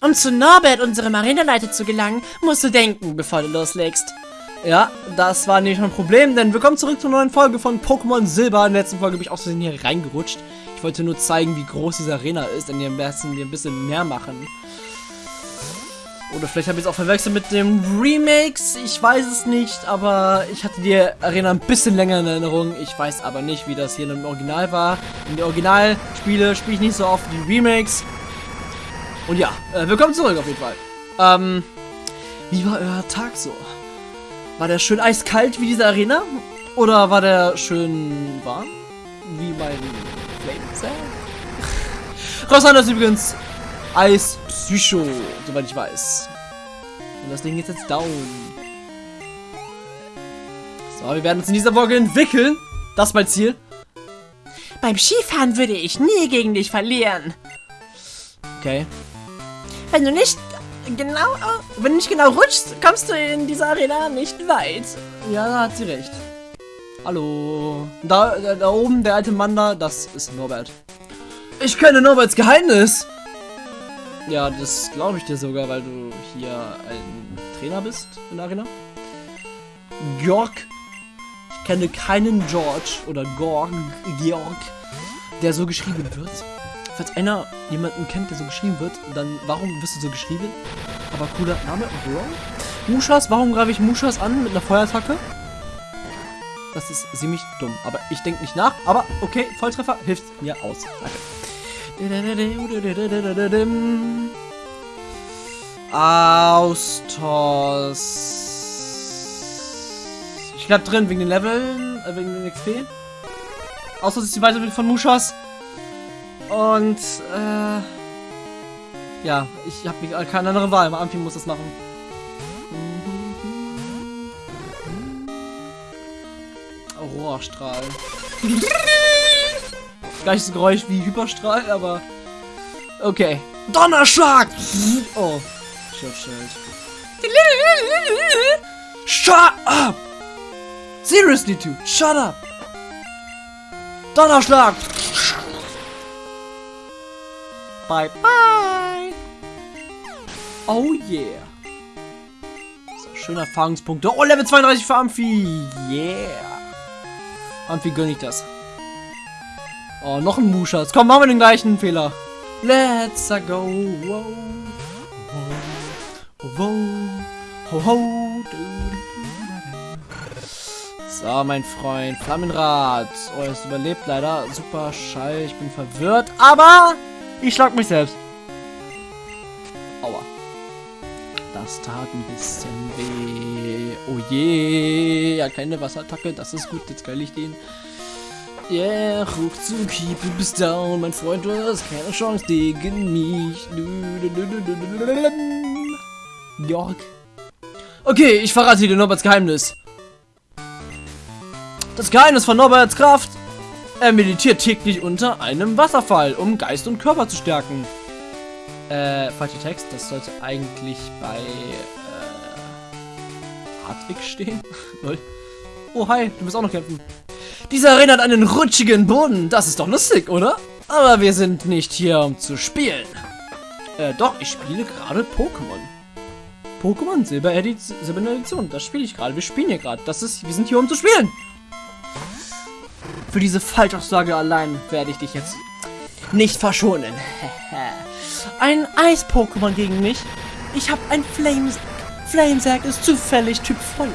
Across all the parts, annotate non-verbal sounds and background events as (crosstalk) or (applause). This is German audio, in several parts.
Um zu Norbert, unserem Arenaleiter, zu gelangen, musst du denken, bevor du loslegst. Ja, das war nicht mein Problem, denn willkommen zurück zur neuen Folge von Pokémon Silber. In der letzten Folge bin ich aus Versehen hier reingerutscht. Ich wollte nur zeigen, wie groß diese Arena ist, denn hier müssen wir ein bisschen mehr machen. Oder vielleicht habe ich es auch verwechselt mit dem Remakes. Ich weiß es nicht, aber ich hatte die Arena ein bisschen länger in Erinnerung. Ich weiß aber nicht, wie das hier im Original war. In die Originalspiele spiele ich nicht so oft wie Remakes. Und ja, äh, willkommen zurück auf jeden Fall. Ähm, wie war euer Tag so? War der schön eiskalt wie diese Arena? Oder war der schön warm? Wie mein Flame Rosan ist übrigens Eis Psycho, soweit ich weiß. Und das Ding ist jetzt down. So, wir werden uns in dieser Folge entwickeln. Das ist mein Ziel. Beim Skifahren würde ich nie gegen dich verlieren. Okay. Wenn du nicht genau, wenn du nicht genau rutschst, kommst du in dieser Arena nicht weit. Ja, da hat sie recht. Hallo. Da, da, da oben, der alte Mann da, das ist Norbert. Ich kenne Norberts Geheimnis. Ja, das glaube ich dir sogar, weil du hier ein Trainer bist in der Arena. Georg. Ich kenne keinen George oder Gorg, Georg, der so geschrieben wird. Falls einer jemanden kennt, der so geschrieben wird, dann warum wirst du so geschrieben? Aber cooler Name, Mushas, warum greife ich Mushas an mit einer Feuerattacke? Das ist ziemlich dumm. Aber ich denke nicht nach. Aber okay, Volltreffer hilft mir aus. Danke. Austos. Ich bleib drin wegen den Leveln, äh, wegen den XP. Austos ist die Weiterbildung von Mushas. Und, äh, ja, ich habe keine andere Wahl. Ampi muss das machen. Aurora-Strahl. (laughs) Gleiches Geräusch wie Hyperstrahl, aber... Okay. Donnerschlag! Oh. Schutzschild. Shut up! Seriously, dude. Shut up! Donnerschlag! Bye, bye! Oh yeah! So, schöne Erfahrungspunkte. Oh, Level 32 für Amphi! Yeah! Amphi gönne ich das. Oh, noch ein Muschas. Komm, machen wir den gleichen Fehler. Let's go. Wow. Wow. Ho, ho. So, mein Freund. Flammenrad. Oh, er ist überlebt leider. Super Schall. Ich bin verwirrt. Aber ich schlag mich selbst. Aua. Das tat ein bisschen weh. Oh je. Ja, keine Wasserattacke. Das ist gut. Jetzt geil ich den. Yeah, Ruckzucki, du bist down, mein Freund, du hast keine Chance gegen mich. Jörg. Okay, ich verrate dir Norberts Geheimnis. Das Geheimnis von Norberts Kraft. Er meditiert täglich unter einem Wasserfall, um Geist und Körper zu stärken. Äh, falscher Text. Das sollte eigentlich bei, äh, Hartwig stehen. (laughs) oh, hi, du bist auch noch kämpfen. Diese Arena hat einen rutschigen Boden. Das ist doch lustig, oder? Aber wir sind nicht hier, um zu spielen. Äh, doch, ich spiele gerade Pokémon. Pokémon Silber Edition. Das spiele ich gerade. Wir spielen hier gerade. Das ist, wir sind hier, um zu spielen. Für diese Falschaussage allein werde ich dich jetzt nicht verschonen. (laughs) ein Eis-Pokémon gegen mich. Ich habe ein Flamesack. Flamesack ist zufällig Typ voll.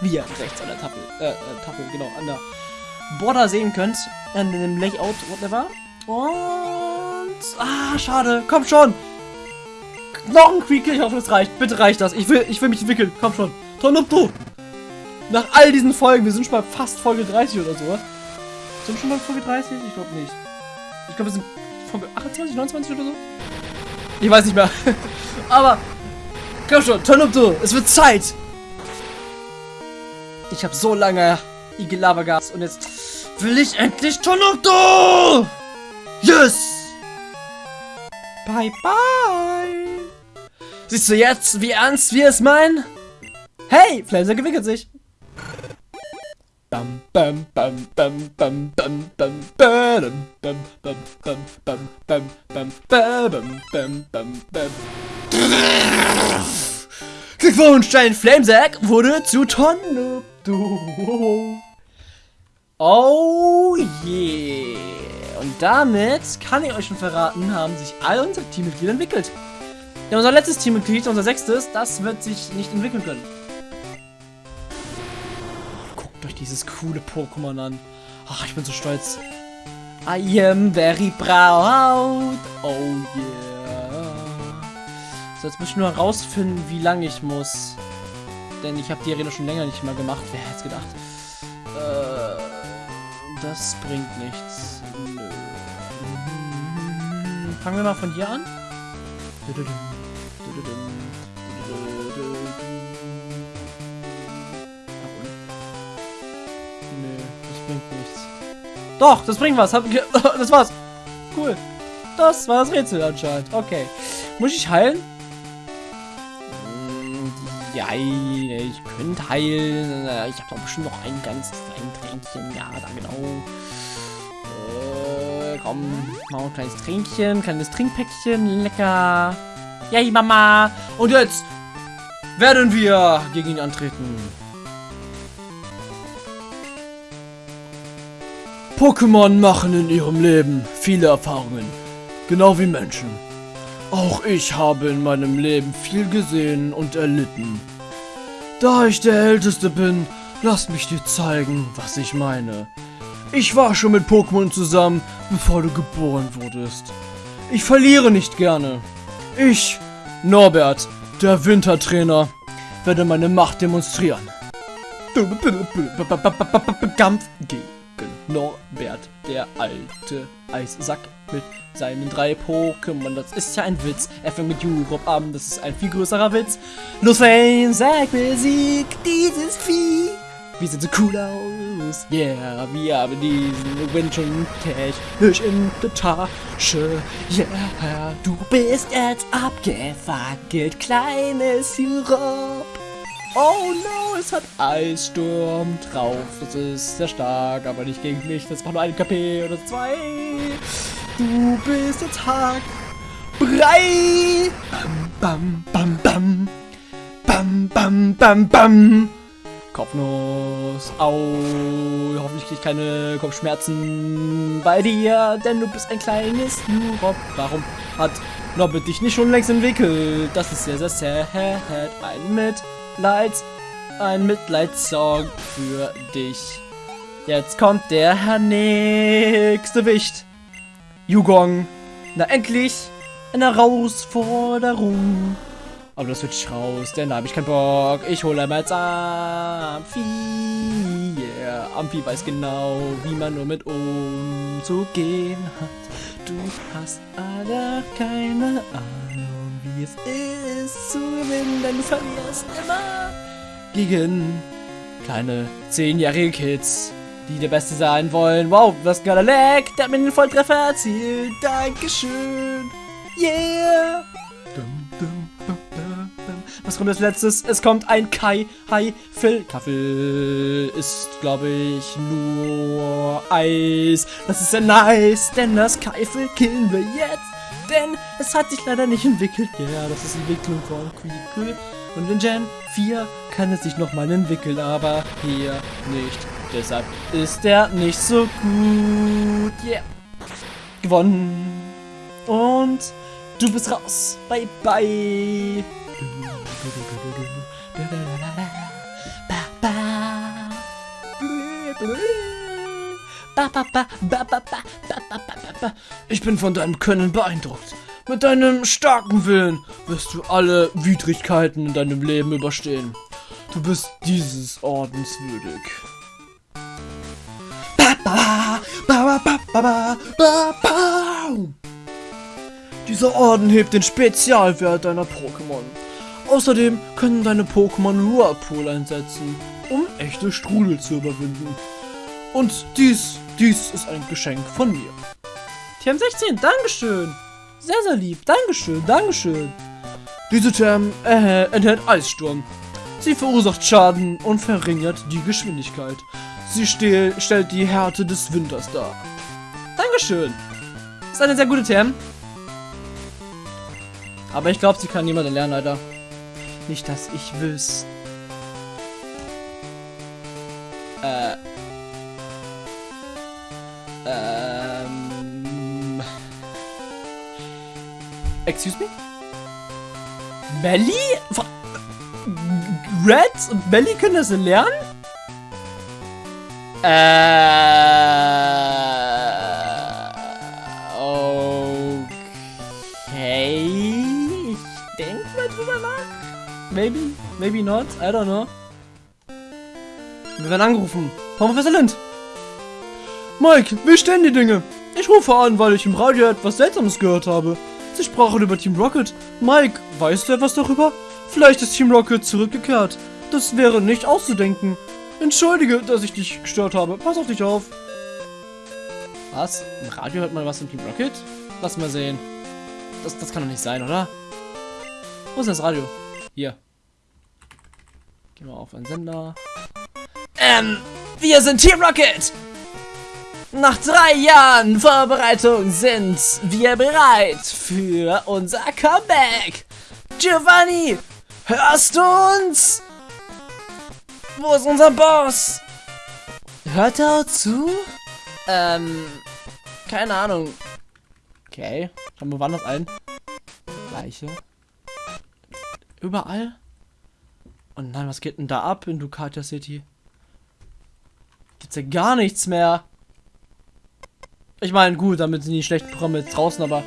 Wie ihr rechts an der Tafel, äh, Tafel, genau, an der Border sehen könnt. In dem Layout, whatever. Und... Ah, schade. Komm schon. Noch ein Quick. Ich hoffe, es reicht. Bitte reicht das. Ich will, ich will mich entwickeln. Komm schon. Tonupto. Nach all diesen Folgen. Wir sind schon bei fast Folge 30 oder so. Sind schon bei Folge 30? Ich glaube nicht. Ich glaube, wir sind Folge 28, 29 oder so. Ich weiß nicht mehr. (laughs) Aber... Komm schon. Tonupto. Es wird Zeit. Ich habe so lange Igel-Lava-Gas. Und jetzt will ich endlich Tonokto! Yes! Bye, bye! Siehst du jetzt, wie ernst wir es meinen? Hey, Flamser gewickelt sich. Bam. bam, bam, bam, bam, bam, bam, bam, bam, bam, bam, bam, bam, bam, bam, bam, bam. Glückwunsch, dein Flamesack wurde zu Tonne. Oh yeah. Und damit kann ich euch schon verraten, haben sich all unsere Teammitglieder entwickelt. Ja, unser letztes Teammitglied, unser sechstes, das wird sich nicht entwickeln können. Euch dieses coole Pokémon an. Ach, ich bin so stolz. I am very proud. Oh yeah. So, jetzt muss ich nur herausfinden, wie lange ich muss. Denn ich habe die Arena schon länger nicht mehr gemacht. Wer hätte es gedacht? Äh, das bringt nichts. Nö. Fangen wir mal von hier an. Doch, das bringt was. (laughs) Das war's. Cool. Das war das Rätsel anscheinend. Okay. Muss ich heilen? Mm, Ja, ich könnte heilen. Ich habe doch bestimmt noch ein ganz ein Tränkchen. Ja, da genau. Äh, komm, machen ein kleines Tränkchen, kleines Trinkpäckchen. Lecker. Yay, Mama. Und jetzt werden wir gegen ihn antreten. Pokémon machen in ihrem Leben viele Erfahrungen. Genau wie Menschen. Auch ich habe in meinem Leben viel gesehen und erlitten. Da ich der Älteste bin, lass mich dir zeigen, was ich meine. Ich war schon mit Pokémon zusammen, bevor du geboren wurdest. Ich verliere nicht gerne. Ich, Norbert, der Wintertrainer, werde meine Macht demonstrieren. Kampf gegen Norbert, der alte Eissack mit seinen drei Pokémon. Das ist ja ein Witz. Er fängt mit Europe an, das ist ein viel größerer Witz. Los, sag besiegt dieses Vieh. Wir sehen so cool aus. Yeah, wir haben diesen Win schon technisch in der Tasche. Yeah, du bist jetzt abgefackelt, kleines Sirop. Oh no, es hat Eissturm drauf. Das ist sehr stark, aber nicht gegen mich. Das macht nur ein KP oder zwei. Du bist jetzt hart. Brei. Bam, bam, bam, bam. Bam, bam, bam, bam. Kopfnuss. Au. Hoffentlich krieg ich keine Kopfschmerzen bei dir, denn du bist ein kleines Nurop. Warum hat Norbert dich nicht schon längst entwickelt? Das ist sehr, sehr sad. Ein Mitleids, ein Mitleidssong für dich. Jetzt kommt der nächste Wicht. Yugong. Na endlich eine Herausforderung. Aber das wird raus, denn da habe ich keinen Bock. Ich hole einmal jetzt Amphi. Yeah. Amphi weiß genau, wie man nur mit umzugehen hat. Du hast aber keine Ahnung, wie es ist zu gewinnen, denn du verlierst immer gegen kleine zehnjährige Kids, die der Beste sein wollen. Wow, was gerade lag, der hat mir den Volltreffer erzielt. Dankeschön. Yeah. Dum, dum, dum. Was kommt als letztes? Es kommt ein Kai Hai Phil. Kaffee ist, glaube ich, nur Eis. Das ist sehr nice, denn das Kaifel killen wir jetzt. Denn es hat sich leider nicht entwickelt. Ja, das ist Entwicklung von Quickle. Und in Gen 4 kann es sich nochmal entwickeln, aber hier nicht. Deshalb ist er nicht so gut. Yeah. Gewonnen. Und du bist raus. Bye, bye. (laughs) Ich bin von deinem Können beeindruckt. Mit deinem starken Willen wirst du alle Widrigkeiten in deinem Leben überstehen. Du bist dieses Ordens würdig. Dieser Orden hebt den Spezialwert deiner Pokémon. Außerdem können deine Pokémon Whirlpool einsetzen, um echte Strudel zu überwinden. Und dies, dies ist ein Geschenk von mir. TM16, Dankeschön. Sehr, sehr lieb. Dankeschön, Dankeschön. Diese Term äh, enthält Eissturm. Sie verursacht Schaden und verringert die Geschwindigkeit. Sie stellt die Härte des Winters dar. Dankeschön. Ist eine sehr gute TM. Aber ich glaube, sie kann niemand lernen, Alter. Nicht, dass ich wüsste. Äh. Excuse me? Melly? Red und Melly können das lernen? Äh. Okay. Ich denke mal drüber nach. Maybe, maybe not. I don't know. Wir werden angerufen. Von Professor Lind. Mike, wie stehen die Dinge? Ich rufe an, weil ich im Radio etwas Seltsames gehört habe. Sie sprachen über Team Rocket. Mike, weißt du etwas darüber? Vielleicht ist Team Rocket zurückgekehrt. Das wäre nicht auszudenken. Entschuldige, dass ich dich gestört habe. Pass auf dich auf. Was? Im Radio hört man was im Team Rocket? Lass mal sehen. Das, das kann doch nicht sein, oder? Wo ist das Radio? Hier. Gehen wir auf einen Sender. Ähm, wir sind Team Rocket! Nach drei Jahren Vorbereitung sind wir bereit für unser Comeback. Giovanni, hörst du uns? Wo ist unser Boss? Hört er auch zu? Ähm, keine Ahnung. Okay, schauen wir woanders ein. Gleiche. Überall? Oh nein, was geht denn da ab in Ducatia City? Gibt's ja gar nichts mehr. Ich meine, gut, damit sind die schlechten Programme jetzt draußen, aber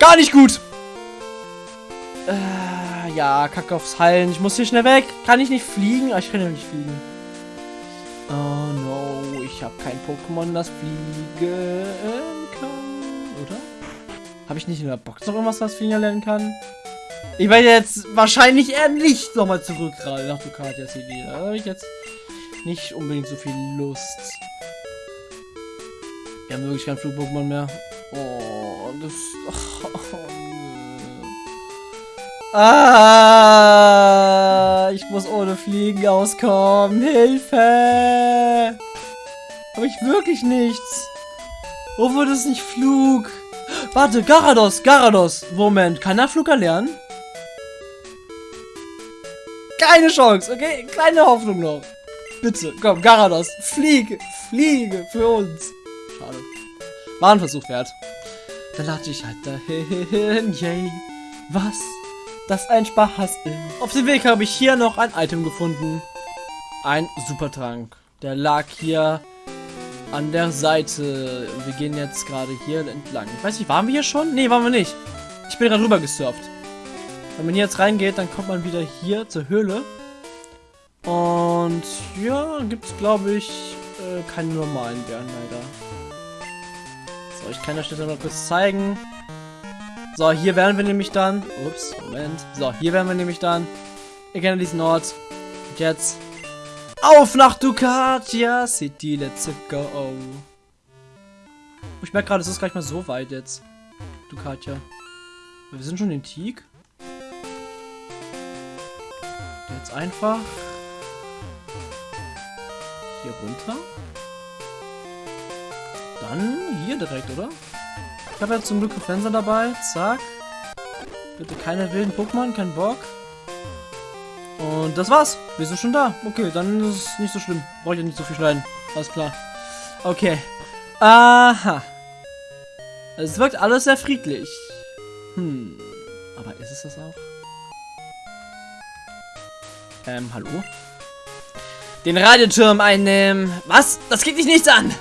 gar nicht gut. Äh, ja, Kacke aufs Hallen. Ich muss hier schnell weg. Kann ich nicht fliegen? Ah, ich kann ja nicht fliegen. Oh no, ich habe kein Pokémon, das fliegen kann, oder? Habe ich nicht in der Box noch irgendwas, das fliegen lernen kann? Ich werde jetzt wahrscheinlich eher nicht nochmal zurück gerade nach Ducatia City. Da habe ich jetzt nicht unbedingt so viel Lust. Wir haben wirklich kein Flug-Pokémon mehr. Oh, das. Oh, oh. Ah, ich muss ohne Fliegen auskommen. Hilfe! Habe ich wirklich nichts. Wo wurde es nicht Flug? Warte, Garados, Garados. Moment, kann er Flug erlernen? Keine Chance, okay? Kleine Hoffnung noch. Bitte, komm, Garados, fliege, fliege für uns. Schade. War ein Versuch wert. Dann lade ich halt dahin, yay. Was? Das ein Spaß ist. Auf dem Weg habe ich hier noch ein Item gefunden. Ein Supertrank. Der lag hier an der Seite. Wir gehen jetzt gerade hier entlang. Ich weiß nicht, waren wir hier schon? Nee, waren wir nicht. Ich bin gerade rüber gesurft. Wenn man hier jetzt reingeht, dann kommt man wieder hier zur Höhle. Und ja, gibt es glaube ich äh, keine normalen Bären leider. So, ich kann das Stelle noch kurz zeigen. So, hier werden wir nämlich dann. Ups, Moment. So, hier werden wir nämlich dann. Ihr kennt diesen Ort. Und jetzt. Auf nach Ducatia City, let's go. Ich merke gerade, es ist gleich mal so weit jetzt. Ducatia. Wir sind schon in Teak. Jetzt einfach. Hier runter. Dann hier direkt, oder? Ich habe jetzt zum Glück Fenster dabei. Zack. Bitte keine wilden Pokémon, kein Bock. Und das war's. Wir sind schon da. Okay, dann ist es nicht so schlimm. Brauche ich ja nicht so viel schneiden. Alles klar. Okay. Aha. Es wirkt alles sehr friedlich. Hm. Aber ist es das auch? Ähm, hallo? Den Radioturm einnehmen. Was? Das geht dich nichts an.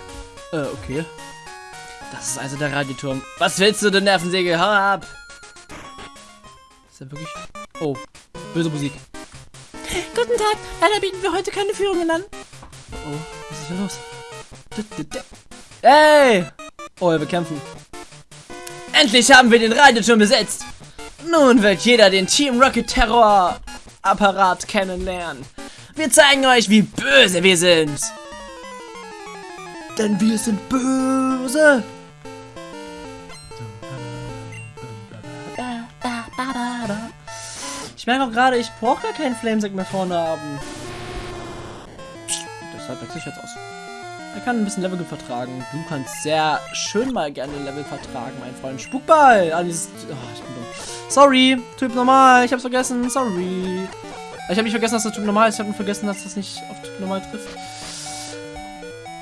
Äh, okay. Das ist also der Radioturm. Was willst du, du Nervensäge? Hau ab! Ist er wirklich... Oh, böse Musik. Guten Tag, leider bieten wir heute keine Führungen an. Oh, was ist hier los? Hey! Oh, wir kämpfen. Endlich haben wir den Radioturm besetzt. Nun wird jeder den Team Rocket Terror Apparat kennenlernen. Wir zeigen euch, wie böse wir sind. Denn wir sind böse. Ich merke auch gerade, ich brauche gar keinen Flamesack mehr vorne haben. Deshalb wechsle ich jetzt aus. Er kann ein bisschen Level vertragen. Du kannst sehr schön mal gerne Level vertragen, mein Freund. Spukball! Ah, dieses... Oh, ich bin dumm. Sorry, Typ normal. Ich hab's vergessen. Sorry. Ich habe nicht vergessen, dass das Typ normal ist. Ich habe nur vergessen, dass das nicht auf Typ normal trifft.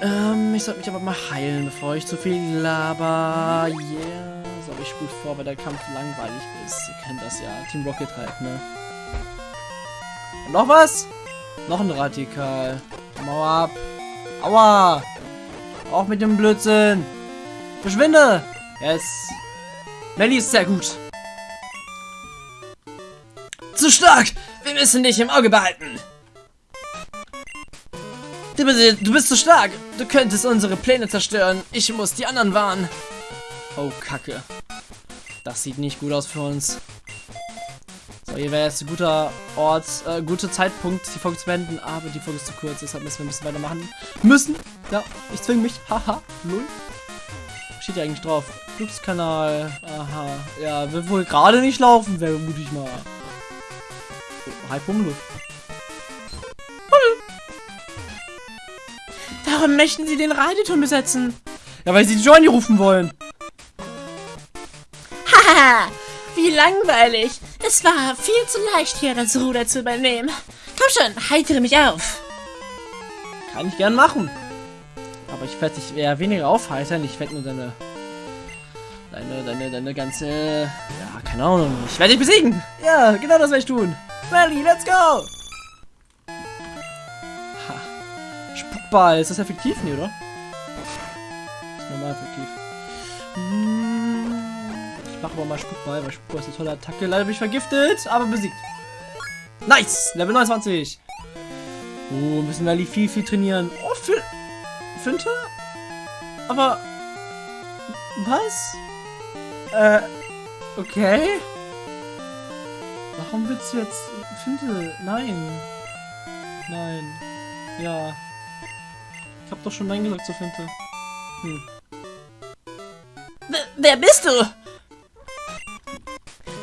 Ähm, ich sollte mich aber mal heilen, bevor ich zu viel laber. Yeah. So ich gut vor, weil der Kampf langweilig ist. Ihr kennt das ja. Team Rocket halt, ne? Und noch was? Noch ein Radikal. Mauer ab. Aua! Auch mit dem Blödsinn. Verschwinde! Yes. Melly ist sehr gut. Zu stark! Wir müssen dich im Auge behalten. Du bist, du bist zu stark. Du könntest unsere Pläne zerstören. Ich muss die anderen warnen. Oh, Kacke. Das sieht nicht gut aus für uns. So, hier wäre jetzt ein guter Ort, äh, guter Zeitpunkt, die Folge zu beenden, aber die Folge ist zu kurz, deshalb müssen wir ein bisschen weitermachen müssen. Ja, ich zwinge mich. Haha, null. Steht ja eigentlich drauf. Glückskanal. Aha. Ja, wird wohl gerade nicht laufen, vermute ich mal. Halb Humluft. Warum möchten Sie den Radeturm besetzen? Ja, weil sie Johnny rufen wollen. Haha, wie langweilig. Es war viel zu leicht, hier das Ruder zu übernehmen. Komm schon, heitere mich auf. Kann ich gern machen. Aber ich werde dich eher weniger aufheitern. Ich werde nur deine... Deine, deine, deine ganze... Ja, keine Ahnung. Ich werde dich besiegen. Ja, genau das werde ich tun. Rally, let's go! Ha. Spukball. Ist das effektiv? Nee, oder? Ist normal effektiv. Hm. Ich mache aber mal Spukball, weil Spukball ist eine tolle Attacke. Leider bin ich vergiftet, aber besiegt. Nice! Level 29. Oh, müssen Rally viel, viel trainieren. Oh, für... Finte? Aber... Was? Äh... Okay. Warum willst du jetzt... Finte? Nein. Nein. Ja. Ich hab doch schon Nein gesagt zur Finte. Hm. W wer bist du?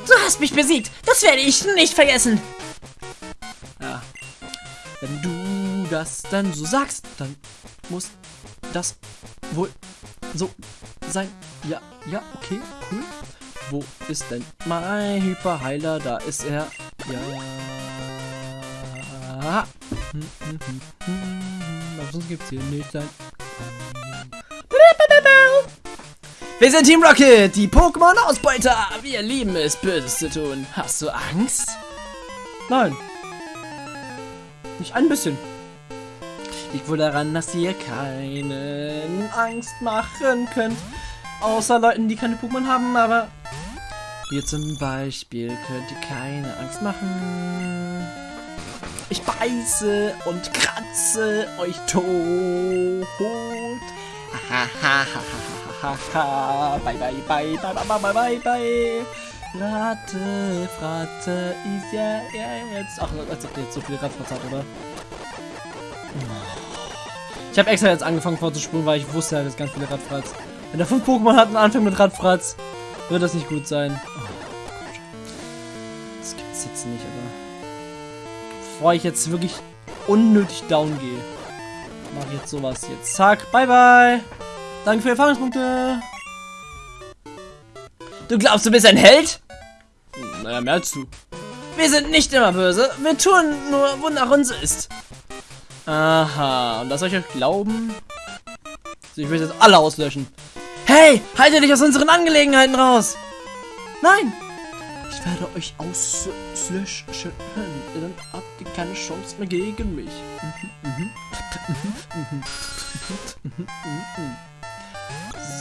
Du hast mich besiegt. Das werde ich nicht vergessen. Ja. Wenn du das dann so sagst, dann muss das wohl so sein. Ja, ja, okay, cool. Wo ist denn mein Hyperheiler? Da ist er. Ja. Aber sonst gibt's hier nicht ein. Wir sind Team Rocket, die Pokémon-Ausbeuter. Wir lieben es, Böses zu tun. Hast du Angst? Nein. Nicht ein bisschen. Liegt wohl daran, dass ihr keinen Angst machen könnt. Außer Leuten, die keine Pokémon haben, aber... Hier zum Beispiel könnt ihr keine Angst machen. Ich beiße und kratze euch tot. bye, bye, bye, bye, bye, bye, bye, bye. bye. Ratte, Fratte, ist ja, ja jetzt. Ach, als ob der jetzt so viel Radfratz hat, oder? Ich habe extra jetzt angefangen vorzuspulen, weil ich wusste, er hat jetzt ganz viele Radfratz. Wenn er fünf Pokémon hat und anfängt mit Radfratz, wird das nicht gut sein. Oh, das gibt's jetzt nicht, aber. Bevor ich jetzt wirklich unnötig down gehe, mache ich jetzt sowas jetzt. Zack, bye bye. Danke für die Erfahrungspunkte. Du glaubst, du bist ein Held? Naja, mehr als du. Wir sind nicht immer böse. Wir tun nur, wonach uns ist. Aha, und das soll ich euch glauben? Ich will jetzt alle auslöschen. Hey, haltet dich aus unseren Angelegenheiten raus! Nein! Ich werde euch auslöschen. Dann habt ihr keine Chance mehr gegen mich.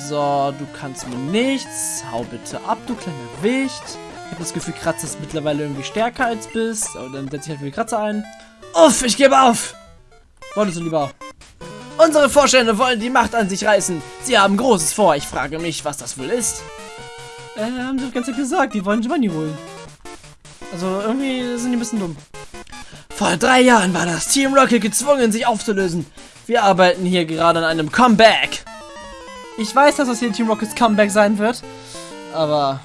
So, du kannst mir nichts. Hau bitte ab, du kleiner Wicht. Ich habe das Gefühl, Kratzer ist mittlerweile irgendwie stärker als bist. Aber dann setze ich halt für die Kratzer ein. Uff, ich gebe auf! Wolltest du lieber? Unsere Vorstände wollen die Macht an sich reißen. Sie haben Großes vor. Ich frage mich, was das wohl ist. Äh, haben sie doch ganz gesagt. Die wollen Giovanni holen. Also, irgendwie sind die ein bisschen dumm. Vor drei Jahren war das Team Rocket gezwungen, sich aufzulösen. Wir arbeiten hier gerade an einem Comeback. Ich weiß, dass das hier Team Rockets Comeback sein wird. Aber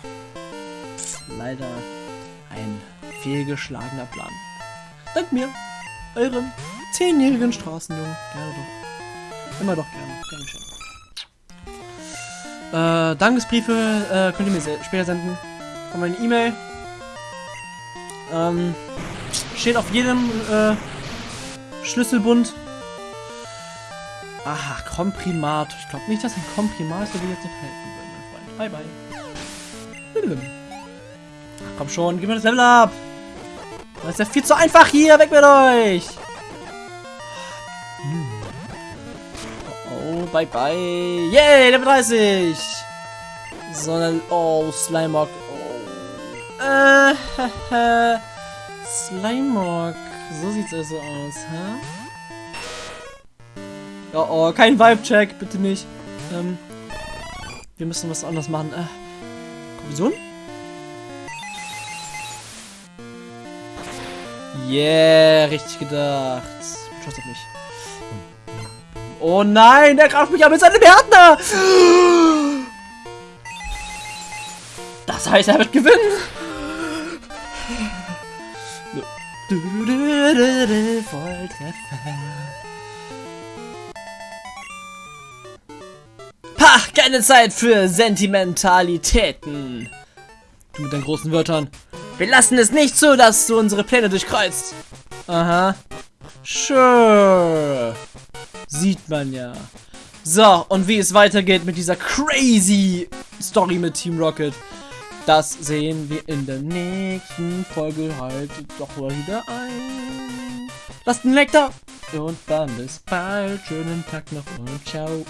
leider ein fehlgeschlagener Plan. Dank mir. eurem zehnjährigen Straßenjungen. Gerne doch. Immer doch gerne. Gerne schön. Äh, Dankesbriefe äh, könnt ihr mir später senden. Von meiner E-Mail. Ähm, steht auf jedem äh, Schlüsselbund. Aha, Komprimat. Ich glaube nicht, dass ein Komprimat so wie jetzt noch helfen würde, mein Freund. Bye, bye. Ach, komm schon, gib mir das Level ab. Das ist ja viel zu einfach hier. Weg mit euch. Bye, bye. Yay, Level 30. Sondern, oh, Slimog. Oh. Äh, (laughs) Slimog. So sieht's also aus, hä? Oh, oh, kein Vibe-Check, bitte nicht. Ähm, wir müssen was anderes machen. Äh, Kollision? Yeah, richtig gedacht. Schuss auf mich. Oh nein, der greift mich an mit seinem Gärtner! Das heißt, er wird gewinnen. Volltreffer. Ha, keine Zeit für Sentimentalitäten. Du mit deinen großen Wörtern. Wir lassen es nicht zu, dass du unsere Pläne durchkreuzt. Aha. Sure. Sieht man ja. So, und wie es weitergeht mit dieser crazy Story mit Team Rocket, das sehen wir in der nächsten Folge halt doch mal wieder ein. Lasst einen Like da. Und dann bis bald. Schönen Tag noch und ciao.